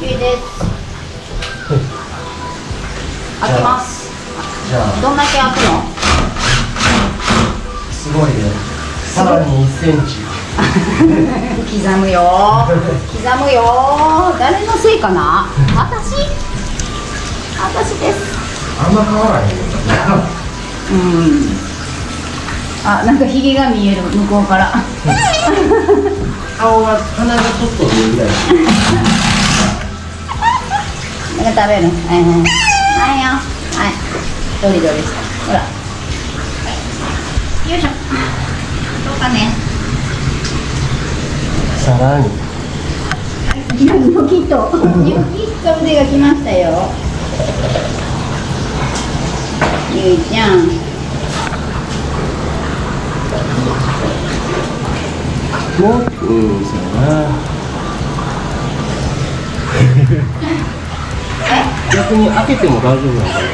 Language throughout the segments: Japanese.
ゆいです。開けます。じゃあ。どんだけ開くの？すごいね。さらに1センチ。刻むよ。刻むよ。誰のせいかな？私？私です。あんま変わらへんよ うん。あなんかひげが見える。向こうから。顔が鼻がちょっと見えるぐらい 食べるはいはい。はいよ。はい。どりどりほら。よいしょ。どうかね。さらに。ニョキッとニョキッと腕が来ましたよゆいちゃんもううんそうやな逆に開けても大丈夫なんだよ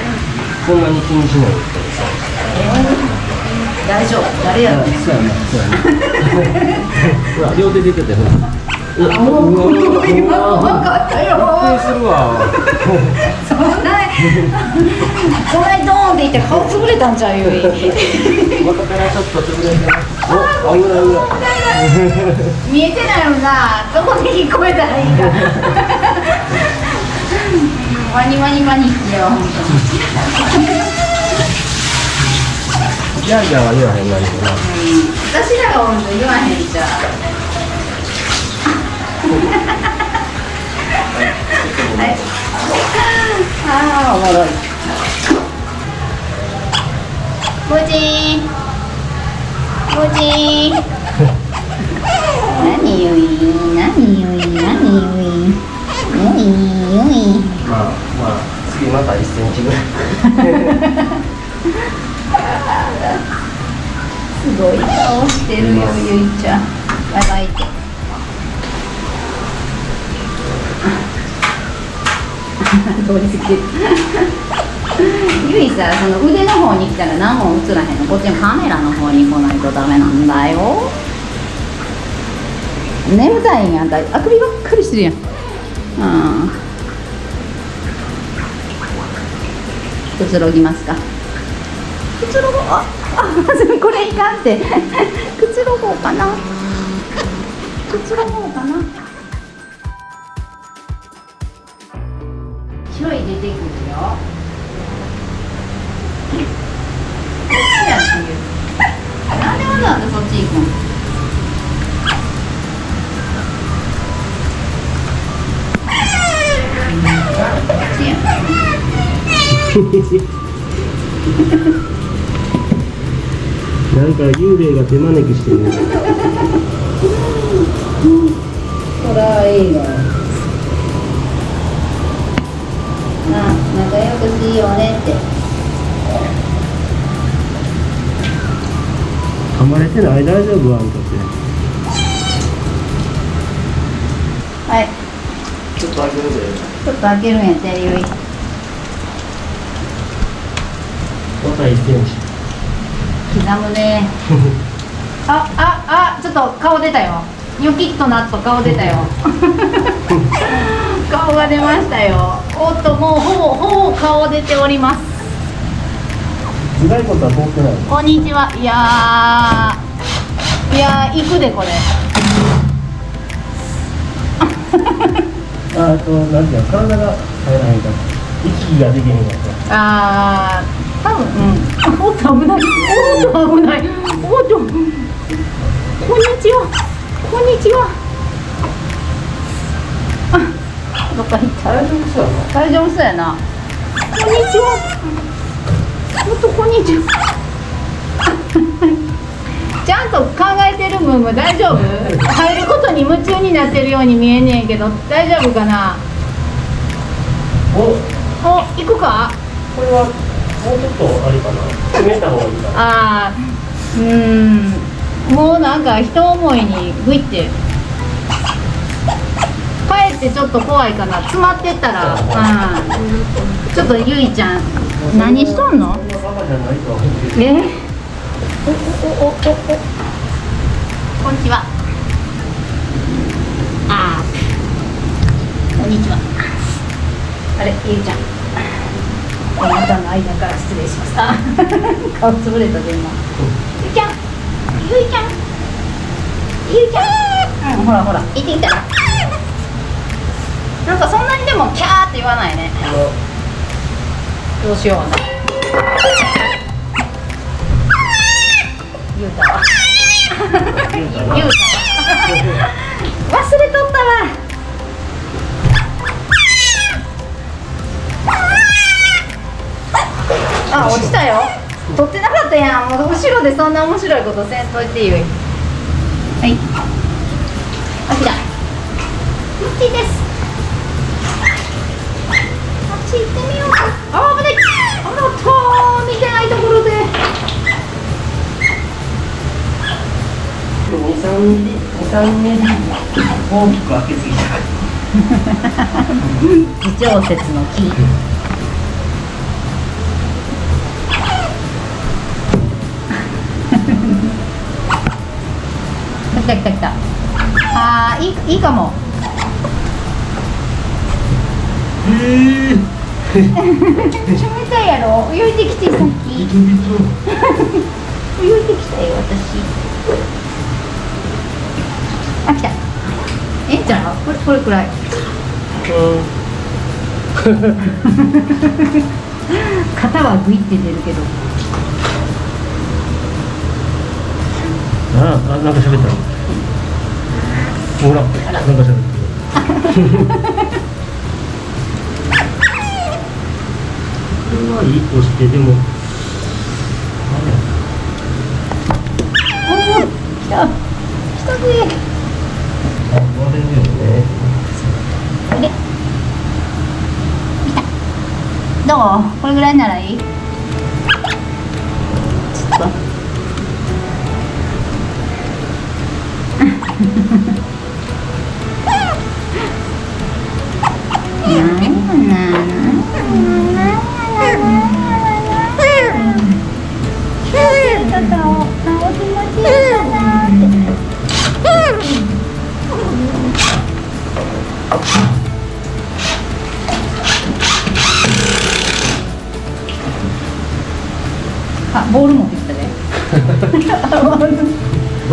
こんなに気にしないで大丈夫誰やろそうやなそうやなほら両手出ててほらうわもう今の分かったよびっくりするわそんなそんなにドーンって言って顔潰れたんちゃうよいまたからちょっと潰れてお危ない危ない見えてないもんな。どこで聞こえたらいいか。ワニワニワニってよ本ギャーギャーは言わへんなにもな当に私らがおると言わへんじゃんはい。ああおもろい。ポジーンポジーン何ゆい。何ゆい。何ゆい。ゆい。ゆい。また1センチぐらい。すごい。顔してるよゆい。ちゃんバイバイって通り過ぎてゆい。さその腕の方に来たら何も映らへんのこっちのカメラの方に来ない。とダメなんだよ眠たい。んやんたあくびばっかりしてるやんうんくつろぎますか？くつろごう？ああこれいかんって。くつろごうかな？くつろごうかな？ちょい出てくるよ。なんでわざわざそっち行くの？なんか幽霊が手招きしてる。これはいいのあ仲良くしようねって。噛まれてない？大丈夫？あんたって。はい。ちょっと開けるで。ちょっと開けるんやってゆいまた1センチ刻むね。あああちょっと顔出たよ。ニョキッとなっと顔出たよ。顔が出ましたよ。おっともうほぼほぼ顔出ております。頭蓋骨は通ってないこんにちは。いやー。いやー行くでこれ。ああとなんていうの体が入らへんから息ができへんかった。あー多分うん。おっと危ない。おっと危ないおっと。こんにちは。こんにちは。あどっか行った大丈夫そうやな。大丈夫そうやな。こんにちは。おっとこんにちは。ちゃんと考えてるムーム大丈夫？入ることに夢中になってるように見えんねんけど大丈夫かな？おお行くか？これはもうちょっとあれかな。閉めた方がいいかな。あーうーん。もうなんか人思いにグイって。かえってちょっと怖いかな。詰まってったら、うん、ちょっとゆいちゃん何しとんの？え？おおおおおお。こんにちは。あー。こんにちは。あれゆいちゃん間から失礼しますあ 顔つぶれたで今。ゆいちゃん。ゆいちゃん。ゆいちゃん。うんほらほら。行ってきた。らなんかそんなにでもキャーって言わないね。どうしよう。な言うたわ。言うたわ。忘れとったわあ落ちたよ。取ってなかったやん。もう後ろでそんな面白いことせんといてゆいはい。あ来た。こっちです。あっち行ってみよう。かあ危ない。あらっと見てないところで。二三二三年大きく開けすぎた。微調節の木いいいいかも。へえ。冷たいやろ？泳いできてさっき。泳いできた。よ私。あ来た。ええんちゃうこれこれくらい。肩はグイって出るけど。ああ、なんか喋った。ほら、なんか喋ってる。これはいいとして、でも。来た来たぜあ、割れるよね。おいで来たどうこれぐらいならいい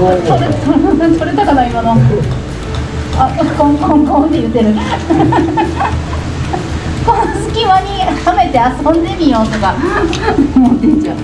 どうも。取れ取れたかな今の。あ、コンコンコンって言ってる。この隙間にはめて遊んでみようとか思ってんじゃん。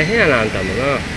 大変やな、あんたもな。